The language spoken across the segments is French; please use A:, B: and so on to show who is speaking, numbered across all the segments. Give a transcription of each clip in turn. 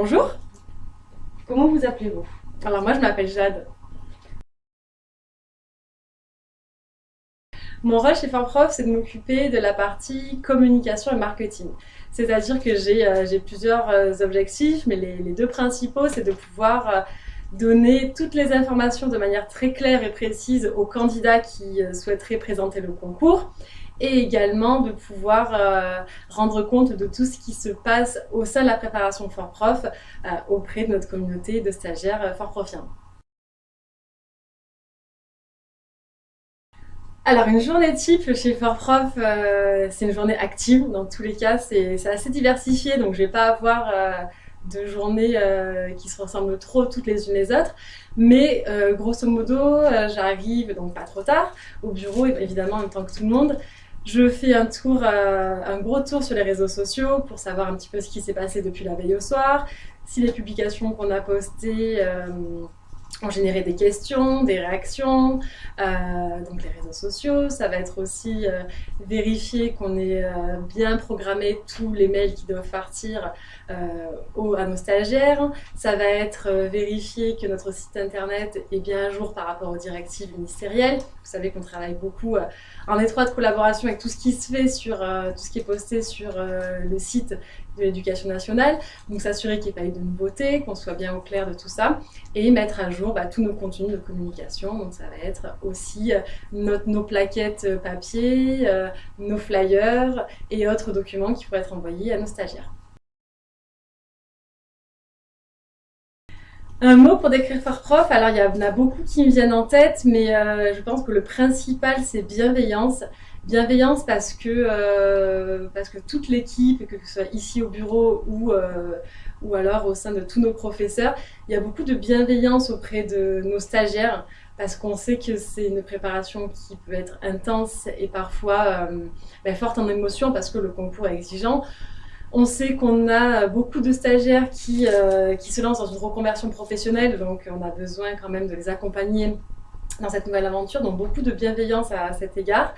A: Bonjour, comment vous appelez-vous?
B: Alors moi je m'appelle Jade. Mon rôle chez Forprof, c'est de m'occuper de la partie communication et marketing. C'est-à-dire que j'ai euh, plusieurs euh, objectifs, mais les, les deux principaux, c'est de pouvoir euh, donner toutes les informations de manière très claire et précise aux candidats qui souhaiteraient présenter le concours et également de pouvoir euh, rendre compte de tout ce qui se passe au sein de la préparation Fort Prof euh, auprès de notre communauté de stagiaires euh, Fort Profiens. Alors une journée type chez Fort Prof, c'est une journée active. Dans tous les cas, c'est assez diversifié, donc je vais pas avoir de journées qui se ressemblent trop toutes les unes les autres. Mais grosso modo, j'arrive donc pas trop tard au bureau, évidemment en même temps que tout le monde. Je fais un tour, euh, un gros tour sur les réseaux sociaux pour savoir un petit peu ce qui s'est passé depuis la veille au soir, si les publications qu'on a postées euh, ont généré des questions, des réactions, euh, donc les réseaux sociaux. Ça va être aussi vérifier qu'on ait bien programmé tous les mails qui doivent partir à nos stagiaires. Ça va être vérifier que notre site internet est bien à jour par rapport aux directives ministérielles. Vous savez qu'on travaille beaucoup en étroite collaboration avec tout ce qui se fait sur euh, tout ce qui est posté sur euh, le site de l'éducation nationale. Donc s'assurer qu'il n'y ait pas eu de nouveautés, qu'on soit bien au clair de tout ça et mettre à jour bah, tous nos contenus de communication. Donc ça va être aussi euh, nos plaquettes papier, nos flyers et autres documents qui pourraient être envoyés à nos stagiaires. Un mot pour décrire Fort Prof, alors il y en a beaucoup qui me viennent en tête, mais euh, je pense que le principal c'est bienveillance. Bienveillance parce que, euh, parce que toute l'équipe, que ce soit ici au bureau ou, euh, ou alors au sein de tous nos professeurs, il y a beaucoup de bienveillance auprès de nos stagiaires parce qu'on sait que c'est une préparation qui peut être intense et parfois ben, forte en émotion parce que le concours est exigeant. On sait qu'on a beaucoup de stagiaires qui, euh, qui se lancent dans une reconversion professionnelle, donc on a besoin quand même de les accompagner dans cette nouvelle aventure, donc beaucoup de bienveillance à, cet égard.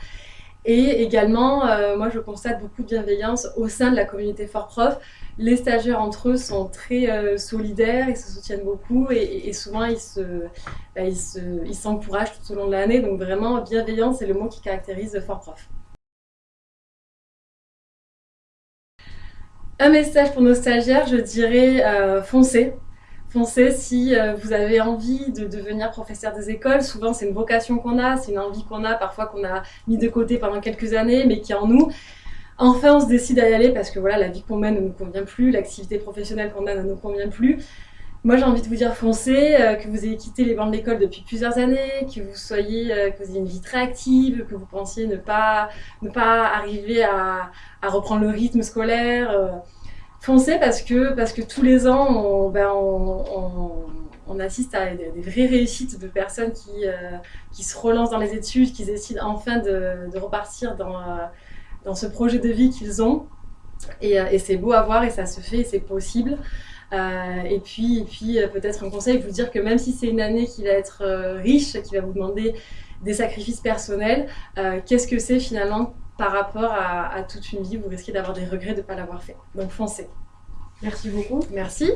B: Et également, euh, moi je constate beaucoup de bienveillance au sein de la communauté Fort Prof. Les stagiaires entre eux sont très euh, solidaires, ils se soutiennent beaucoup et, souvent ils se, bah, ils s'encouragent tout au long de l'année. Donc vraiment, bienveillance, c'est le mot qui caractérise Fort Prof. Un message pour nos stagiaires, je dirais euh, foncez. Foncez si euh, vous avez envie de devenir professeur des écoles. Souvent, c'est une vocation qu'on a, c'est une envie qu'on a, parfois qu'on a mis de côté pendant quelques années, mais qui est en nous. Enfin, on se décide à y aller parce que voilà, la vie qu'on mène ne nous convient plus, l'activité professionnelle qu'on a ne nous convient plus. Moi, j'ai envie de vous dire foncez, euh, que vous ayez quitté les bancs de l'école depuis plusieurs années, que vous soyez, euh, que vous ayez une vie très active, que vous pensiez ne pas, ne pas arriver à, à reprendre le rythme scolaire. Foncez parce que, parce que tous les ans, on, ben, on, assiste à des, vraies réussites de personnes qui, qui se relancent dans les études, qui décident enfin de, de repartir dans, dans ce projet de vie qu'ils ont. Et, et c'est beau à voir et ça se fait, c'est possible. Euh, et puis, puis euh, peut-être un conseil, vous dire que même si c'est une année qui va être euh, riche, qui va vous demander des sacrifices personnels, qu'est-ce que c'est finalement par rapport à, à toute une vie? Vous risquez d'avoir des regrets de ne pas l'avoir fait. Donc foncez.
A: Merci beaucoup.
B: Merci.